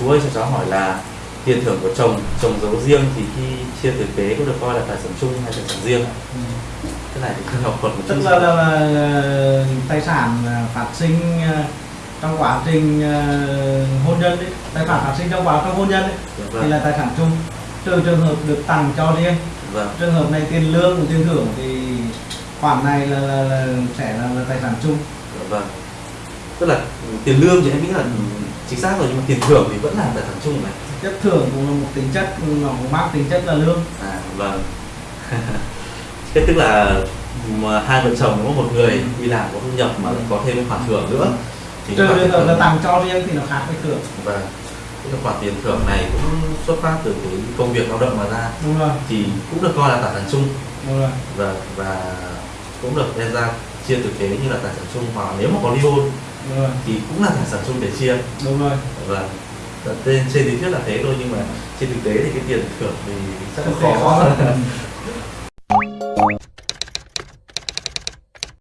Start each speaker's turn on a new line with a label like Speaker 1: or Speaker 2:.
Speaker 1: chú ơi cho cháu hỏi là tiền thưởng của chồng chồng giấu riêng thì khi chia thừa kế có được coi là tài sản chung hay tài sản riêng
Speaker 2: Ừ.
Speaker 1: cái này thì cần học thuật một chút
Speaker 2: tức là, là, tài sản phát sinh trong quá trình hôn nhân đấy tài sản phát sinh trong quá trong hôn nhân đấy
Speaker 1: Dạ
Speaker 2: thì
Speaker 1: vâng.
Speaker 2: là tài sản chung. Trừ trường hợp được tặng cho riêng
Speaker 1: vâng.
Speaker 2: trường hợp này tiền lương tiền thưởng thì khoản này là, là, là sẽ là, là tài sản chung.
Speaker 1: Dạ vâng. Tức là tiền lương thì em nghĩ là chính xác rồi nhưng mà tiền thưởng thì vẫn là tài sản chung này.
Speaker 2: Chất thưởng cũng là một tính chất nó cũng mang tính chất là lương.
Speaker 1: À vâng. Thế tức là mà hai vợ chồng có một người đi làm có thu nhập mà lại có thêm khoản thưởng nữa. Thì
Speaker 2: trừ
Speaker 1: cái
Speaker 2: hợp
Speaker 1: thưởng-
Speaker 2: là tặng cho riêng thì nó khác với thưởng.
Speaker 1: Vâng. Tức là khoản tiền thưởng này cũng xuất phát từ cái công việc lao động mà ra.
Speaker 2: Đúng rồi.
Speaker 1: Thì cũng được coi là tài sản chung.
Speaker 2: Đúng rồi.
Speaker 1: Và và cũng được đem ra chia thừa kế như là tài sản chung hoặc nếu mà có ly hôn
Speaker 2: đúng rồi
Speaker 1: thì cũng là sản chung để chia.
Speaker 2: Đúng rồi.
Speaker 1: Vâng trên trên lý thuyết là thế thôi nhưng mà trên thực tế thì cái tiền thưởng thì rất là khó.
Speaker 2: khó.